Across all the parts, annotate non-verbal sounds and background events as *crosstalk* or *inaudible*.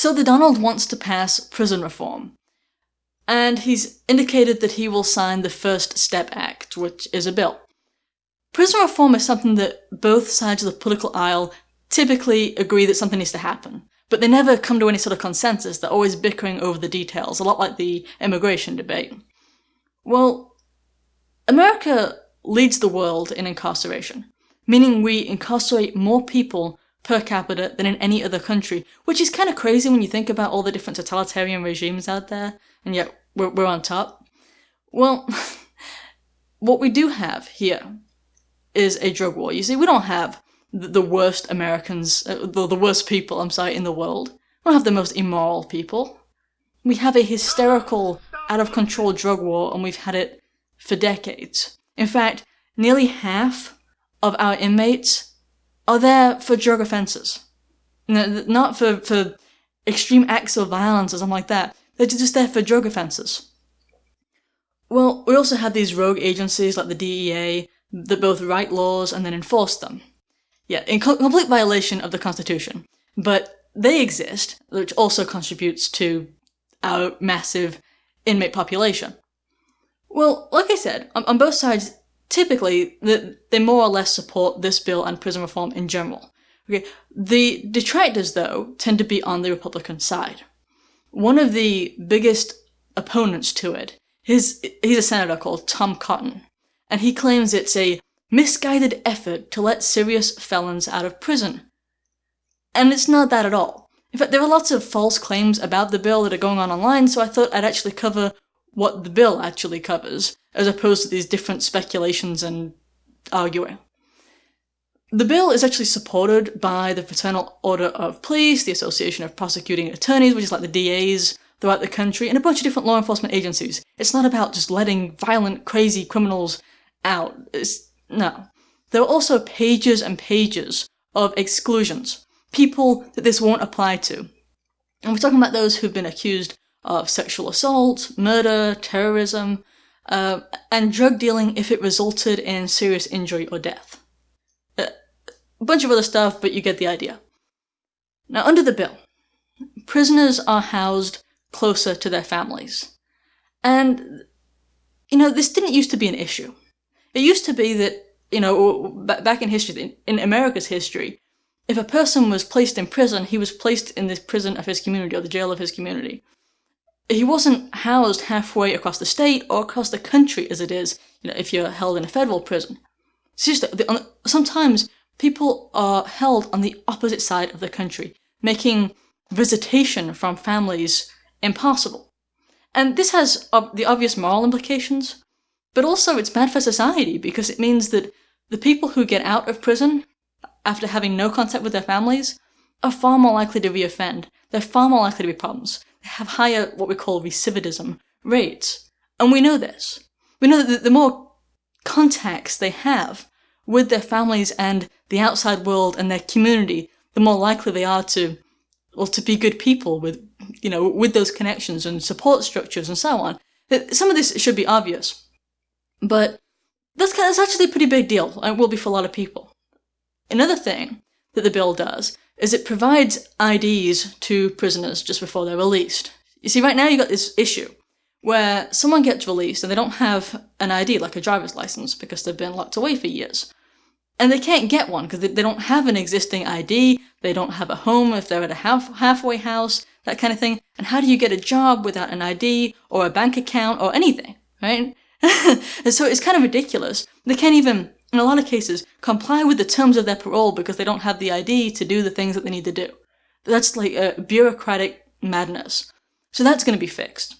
So the Donald wants to pass prison reform. And he's indicated that he will sign the First Step Act, which is a bill. Prison reform is something that both sides of the political aisle typically agree that something needs to happen, but they never come to any sort of consensus, they're always bickering over the details, a lot like the immigration debate. Well, America leads the world in incarceration, meaning we incarcerate more people per capita than in any other country, which is kind of crazy when you think about all the different totalitarian regimes out there, and yet we're, we're on top. Well, *laughs* what we do have here is a drug war. You see, we don't have the worst Americans, uh, the, the worst people, I'm sorry, in the world. We don't have the most immoral people. We have a hysterical, out of control drug war, and we've had it for decades. In fact, nearly half of our inmates are there for drug offences. Not for, for extreme acts of violence or something like that. They're just there for drug offences. Well, we also have these rogue agencies like the DEA that both write laws and then enforce them. Yeah, in co complete violation of the Constitution. But they exist, which also contributes to our massive inmate population. Well, like I said, on, on both sides, typically, they more or less support this bill and prison reform in general. Okay, the detractors, though, tend to be on the Republican side. One of the biggest opponents to it is he's a senator called Tom Cotton, and he claims it's a misguided effort to let serious felons out of prison. And it's not that at all. In fact, there are lots of false claims about the bill that are going on online, so I thought I'd actually cover what the bill actually covers, as opposed to these different speculations and arguing. The bill is actually supported by the Fraternal Order of Police, the Association of Prosecuting Attorneys, which is like the DAs throughout the country, and a bunch of different law enforcement agencies. It's not about just letting violent, crazy criminals out. It's, no. There are also pages and pages of exclusions. People that this won't apply to. And we're talking about those who've been accused of sexual assault, murder, terrorism, uh, and drug dealing if it resulted in serious injury or death. Uh, a bunch of other stuff, but you get the idea. Now, under the bill, prisoners are housed closer to their families. And, you know, this didn't used to be an issue. It used to be that, you know, back in history, in America's history, if a person was placed in prison, he was placed in the prison of his community or the jail of his community. He wasn't housed halfway across the state or across the country as it is, you know, if you're held in a federal prison. Just, Seriously, sometimes people are held on the opposite side of the country, making visitation from families impossible. And this has the obvious moral implications, but also it's bad for society because it means that the people who get out of prison after having no contact with their families are far more likely to reoffend. They're far more likely to be problems. Have higher, what we call recidivism rates. And we know this. We know that the more contacts they have with their families and the outside world and their community, the more likely they are to, well, to be good people with, you know, with those connections and support structures and so on. Some of this should be obvious. But that's, that's actually a pretty big deal, and it will be for a lot of people. Another thing that the bill does is it provides IDs to prisoners just before they're released. You see, right now you've got this issue where someone gets released and they don't have an ID, like a driver's license, because they've been locked away for years. And they can't get one because they, don't have an existing ID, they don't have a home if they're at a half, halfway house, that kind of thing. And how do you get a job without an ID or a bank account or anything, right? *laughs* and so it's kind of ridiculous. They can't even, in a lot of cases, comply with the terms of their parole because they don't have the ID to do the things that they need to do. That's like a bureaucratic madness. So that's going to be fixed.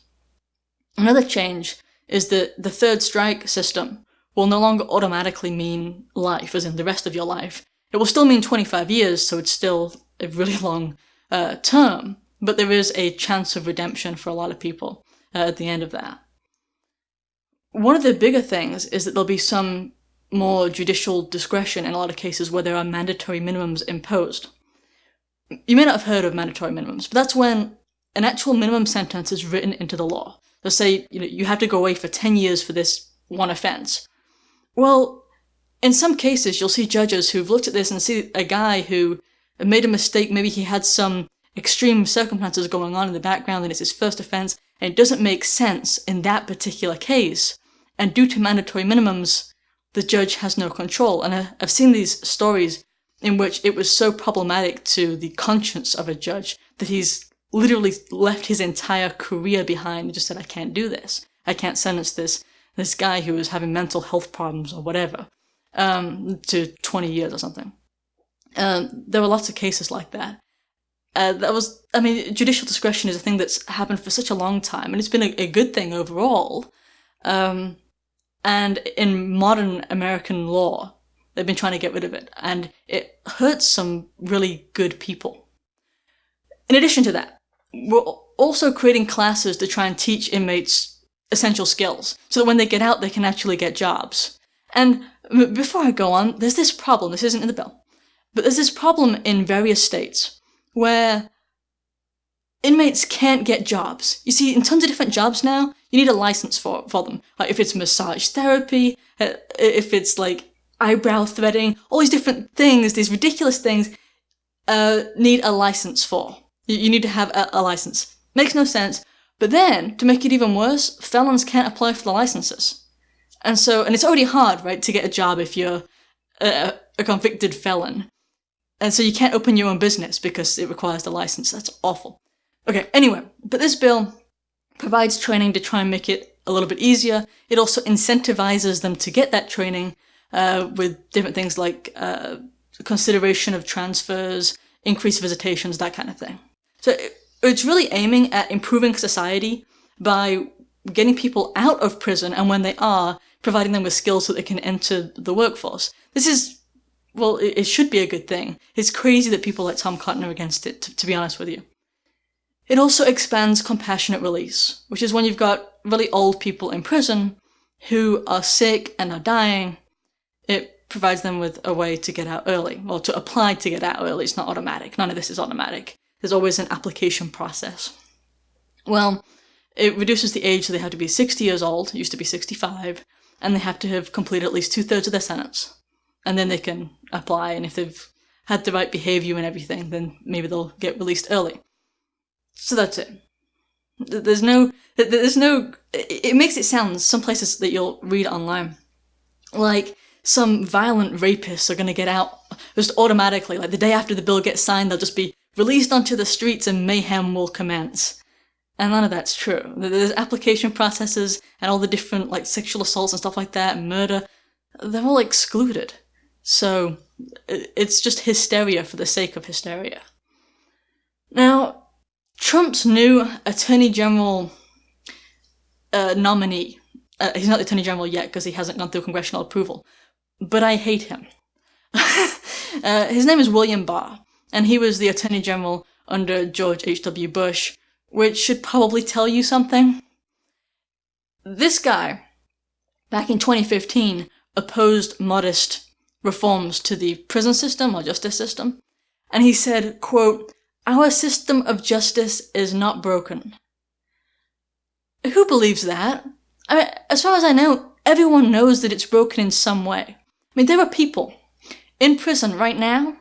Another change is that the third strike system will no longer automatically mean life, as in the rest of your life. It will still mean 25 years, so it's still a really *laughs* long uh, term, but there is a chance of redemption for a lot of people uh, at the end of that. One of the bigger things is that there'll be some more judicial discretion in a lot of cases where there are mandatory minimums imposed. You may not have heard of mandatory minimums, but that's when an actual minimum sentence is written into the law. They'll say, you know, you have to go away for 10 years for this one offense. Well, in some cases, you'll see judges who've looked at this and see a guy who made a mistake, maybe he had some extreme circumstances going on in the background and it's his first offense and it doesn't make sense in that particular case. And due to mandatory minimums, the judge has no control. And I've seen these stories in which it was so problematic to the conscience of a judge that he's literally left his entire career behind and just said, I can't do this. I can't sentence this this guy who was having mental health problems or whatever um, to 20 years or something. Um, there were lots of cases like that. Uh, that was, I mean, judicial discretion is a thing that's happened for such a long time, and it's been a, a good thing overall. Um, and in modern American law, they've been trying to get rid of it, and it hurts some really good people. In addition to that, we're also creating classes to try and teach inmates essential skills, so that when they get out, they can actually get jobs. And before I go on, there's this problem, this isn't in the bill, but there's this problem in various states where inmates can't get jobs. You see, in tons of different jobs now, you need a license for, for them. Like if it's massage therapy, uh, if it's like eyebrow threading, all these different things, these ridiculous things, uh, need a license for. You, you need to have a, a license. Makes no sense. But then, to make it even worse, felons can't apply for the licenses. And so, and it's already hard, right, to get a job if you're a, a convicted felon. And so you can't open your own business because it requires the license. That's awful. Okay, anyway, but this bill provides training to try and make it a little bit easier. It also incentivizes them to get that training uh, with different things like uh, consideration of transfers, increased visitations, that kind of thing. So it's really aiming at improving society by getting people out of prison and when they are, providing them with skills so they can enter the workforce. This is, well, it, it should be a good thing. It's crazy that people like Tom Cotton are against it, to, to be honest with you. It also expands compassionate release, which is when you've got really old people in prison who are sick and are dying. It provides them with a way to get out early, or to apply to get out early. It's not automatic. None of this is automatic. There's always an application process. Well, it reduces the age so they have to be 60 years old, it used to be 65, and they have to have completed at least two thirds of their sentence. And then they can apply, and if they've had the right behavior and everything, then maybe they'll get released early. So that's it. There's no, there's no, it makes it sound, some places that you'll read online, like some violent rapists are gonna get out just automatically, like the day after the bill gets signed, they'll just be released onto the streets and mayhem will commence. And none of that's true. There's application processes and all the different like sexual assaults and stuff like that, and murder, they're all excluded. So it's just hysteria for the sake of hysteria. Trump's new Attorney General uh, nominee, uh, he's not the Attorney General yet because he hasn't gone through congressional approval, but I hate him. *laughs* uh, his name is William Barr and he was the Attorney General under George H.W. Bush, which should probably tell you something. This guy, back in 2015, opposed modest reforms to the prison system or justice system, and he said, quote, Our system of justice is not broken. Who believes that? I mean, as far as I know, everyone knows that it's broken in some way. I mean, there are people in prison right now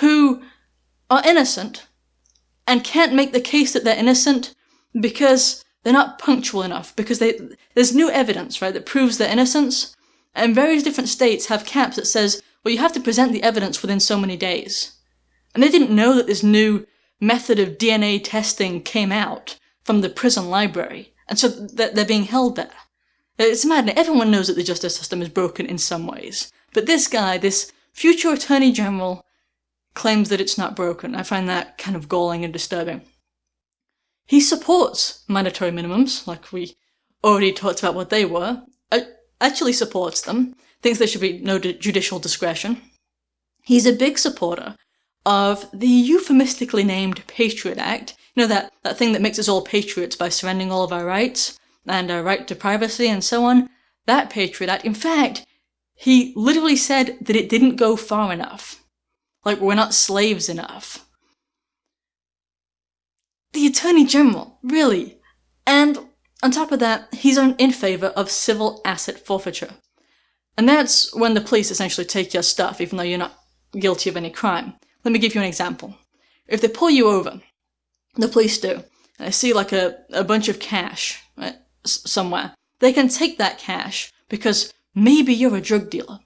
who are innocent and can't make the case that they're innocent because they're not punctual enough, because they, there's new evidence, right, that proves their innocence. And various different states have caps that says, well, you have to present the evidence within so many days. And they didn't know that this new method of DNA testing came out from the prison library, and so they're being held there. It's maddening. Everyone knows that the justice system is broken in some ways. But this guy, this future attorney general, claims that it's not broken. I find that kind of galling and disturbing. He supports mandatory minimums, like we already talked about what they were, actually supports them, thinks there should be no judicial discretion. He's a big supporter of the euphemistically named Patriot Act, you know, that, that thing that makes us all patriots by surrendering all of our rights, and our right to privacy and so on. That Patriot Act, in fact, he literally said that it didn't go far enough. Like, we're not slaves enough. The Attorney General, really? And on top of that, he's in favour of civil asset forfeiture. And that's when the police essentially take your stuff, even though you're not guilty of any crime. Let me give you an example. If they pull you over the police do, and they see like a, a bunch of cash right, somewhere, they can take that cash because maybe you're a drug dealer.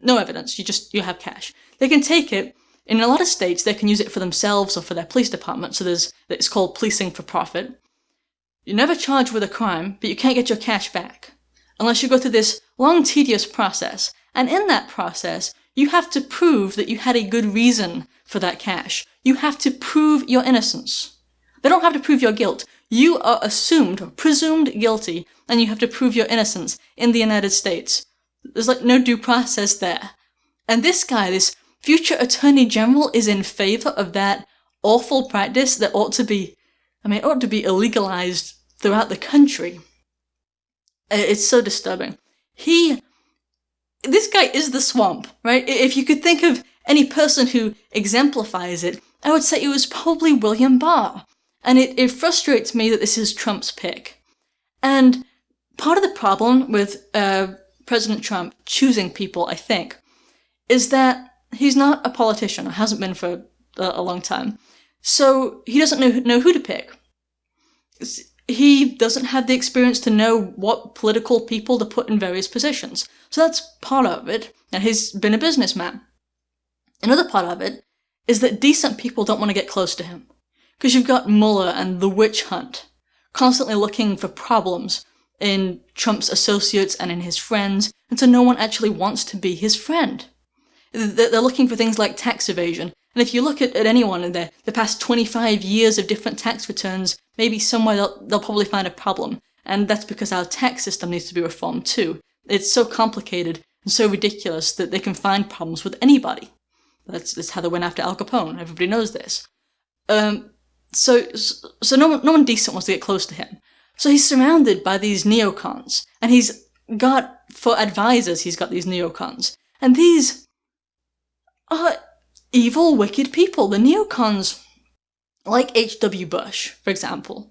No evidence, you just, you have cash. They can take it, in a lot of states they can use it for themselves or for their police department, so there's, it's called policing for profit. You're never charged with a crime, but you can't get your cash back. Unless you go through this long tedious process, and in that process, you have to prove that you had a good reason for that cash. You have to prove your innocence. They don't have to prove your guilt. You are assumed, or presumed guilty, and you have to prove your innocence in the United States. There's like no due process there. And this guy, this future attorney general, is in favor of that awful practice that ought to be, I mean, ought to be illegalized throughout the country. It's so disturbing. He this guy is the swamp, right? If you could think of any person who exemplifies it, I would say it was probably William Barr. And it, it frustrates me that this is Trump's pick. And part of the problem with uh, President Trump choosing people, I think, is that he's not a politician, or hasn't been for a, a long time. So he doesn't know, know who to pick he doesn't have the experience to know what political people to put in various positions. So that's part of it, and he's been a businessman. Another part of it is that decent people don't want to get close to him. Because you've got Mueller and the witch hunt, constantly looking for problems in Trump's associates and in his friends, and so no one actually wants to be his friend. They're looking for things like tax evasion, and if you look at, at anyone in the, the past 25 years of different tax returns, maybe somewhere they'll, they'll probably find a problem. And that's because our tax system needs to be reformed too. It's so complicated and so ridiculous that they can find problems with anybody. That's, that's how they went after Al Capone. Everybody knows this. Um, so, so no one, no one decent wants to get close to him. So he's surrounded by these neocons, and he's got, for advisors, he's got these neocons. And these are evil, wicked people. The neocons like H.W. Bush, for example,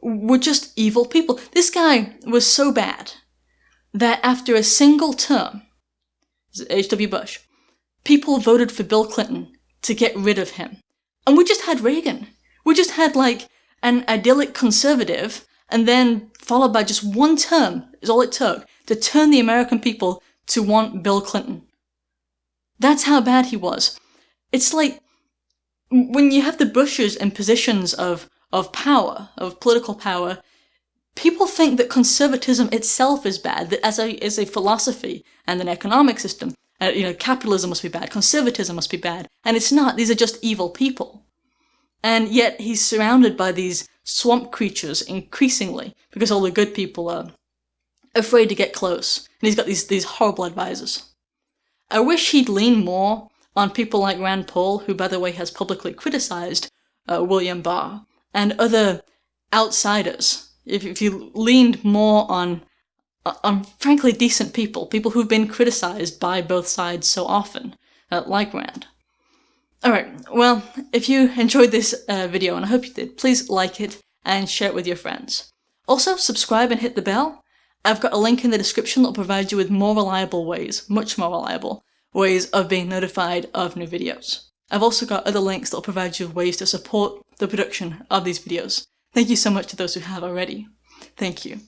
were just evil people. This guy was so bad that after a single term, H.W. Bush, people voted for Bill Clinton to get rid of him. And we just had Reagan. We just had like an idyllic conservative and then followed by just one term is all it took to turn the American people to want Bill Clinton. That's how bad he was. It's like when you have the Bushes in positions of, of power, of political power, people think that conservatism itself is bad, that as a, as a philosophy and an economic system, uh, you know, capitalism must be bad, conservatism must be bad, and it's not, these are just evil people. And yet he's surrounded by these swamp creatures increasingly, because all the good people are afraid to get close, and he's got these, these horrible advisors. I wish he'd lean more on people like Rand Paul, who by the way has publicly criticized uh, William Barr, and other outsiders. If, if you leaned more on on frankly decent people, people who've been criticized by both sides so often, uh, like Rand. Alright, well, if you *laughs* enjoyed this uh, video, and I hope you did, please like it and share it with your friends. Also, subscribe and hit the bell. I've got a link in the description that'll provide you with more reliable ways, much more reliable, ways of being notified of new videos. I've also got other links that will provide you with ways to support the production of these videos. Thank you so much to those who have already. Thank you.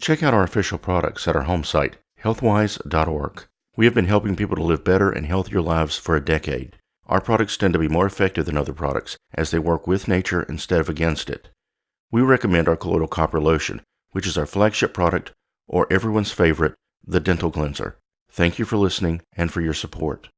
Check out our official products at our home site, healthwise.org. We have been helping people to live better and healthier lives for a decade. Our products tend to be more effective than other products as they work with nature instead of against it. We recommend our colloidal copper lotion, which is our flagship product, or everyone's favorite, the dental cleanser. Thank you for listening and for your support.